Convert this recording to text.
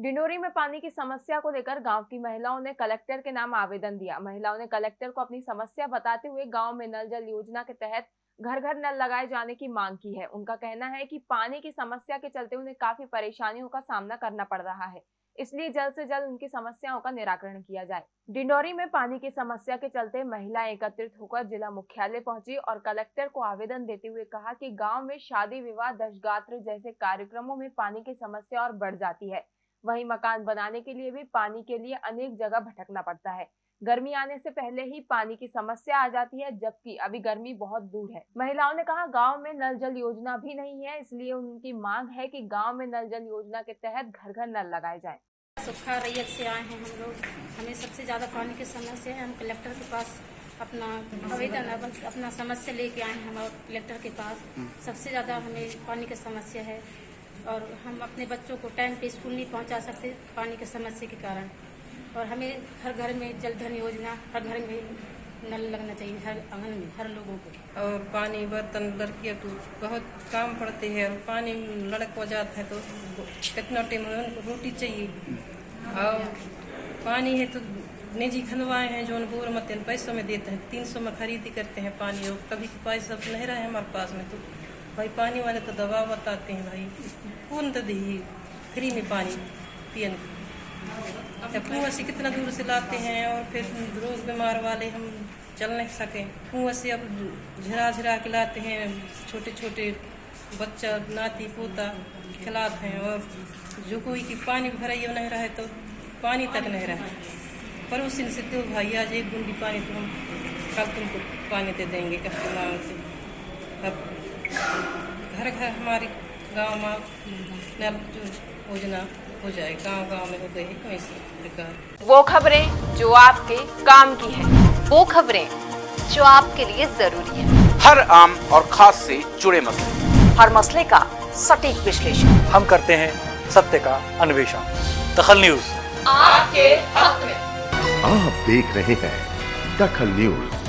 डिंडोरी में पानी की समस्या को लेकर गाँव की महिलाओं ने कलेक्टर के नाम आवेदन दिया। महिलाओं ने कलेक्टर को अपनी समस्या बताते हुए गाँव में नल जल योजना के तहत घर घर नल लगाए जाने की मांग की है। उनका कहना है कि पानी की समस्या के चलते उन्हें काफ़ी परेशानियों का सामना करना पड़ रहा है, इसलिए जल्द से जल्द उनकी समस्याओं का निराकरण किया जाए। डिंडोरी में पानी की समस्या के चलते महिलाएँ एकत्रित होकर जिला मुख्यालय पहुँची और कलेक्टर को आवेदन देते हुए कहा कि गाँव में शादी विवाह, दशगात्र जैसे कार्यक्रमों में पानी की समस्या और बढ़ जाती है। वहीं मकान बनाने के लिए भी पानी के लिए अनेक जगह भटकना पड़ता है। गर्मी आने से पहले ही पानी की समस्या आ जाती है जबकि अभी गर्मी बहुत दूर है। महिलाओं ने कहा गाँव में नल जल योजना भी नहीं है इसलिए उनकी मांग है कि गाँव में नल जल योजना के तहत घर घर नल लगाए जाए। सुखा रैयत से आए हैं हम लोग। हमें सबसे ज़्यादा पानी की समस्या है। हम कलेक्टर के पास अपना आवेदन अपना समस्या लेके आए हैं हम कलेक्टर के पास। सबसे ज़्यादा हमें पानी की समस्या है। और हम अपने बच्चों को टाइम पे स्कूल नहीं पहुँचा सकते पानी के समस्या के कारण। और हमें हर घर में जल धन योजना, हर घर में नल लगना चाहिए, हर आँगन में, हर लोगों को। और पानी, बर्तन, लड़कियों तो बहुत काम पड़ते हैं और पानी लड़क हो जाता है तो कितना टाइम उनको रोटी चाहिए। और पानी है तो निजी खनवाए हैं जो बोर मत पैसों में देते हैं, तीन सौ में खरीदी करते हैं पानी और कभी पैसा नहीं रहे हमारे पास में तो। भाई पानी वाले तो दवा बताते हैं भाई। कौन तो दी फ्री में पानी पियन। कुआँ से कितना दूर से लाते हैं और फिर रोज बीमार वाले हम चल नहीं सके। कुआँ से अब झरा झरा के लाते हैं छोटे छोटे बच्चा नाती पोता खिलाते हैं और जो कोई की पानी भराइए नहीं रहे तो पानी तक नहीं रहे। पड़ोसी से दो भाई आज एक बूंदी पानी तो हम कल तुमको पानी दे देंगे कष्ट मांग से। अब घर घर हमारे गाँव में नल जो योजना हो जाए गाँव गाँव में हो गई वो खबरें जो आपके काम की है वो खबरें जो आपके लिए ज़रूरी है। हर आम और खास से जुड़े मसले। हर मसले का सटीक विश्लेषण। हम करते हैं सत्य का अन्वेषण। दखल न्यूज़। आपके हक में। आप देख रहे हैं दखल न्यूज़।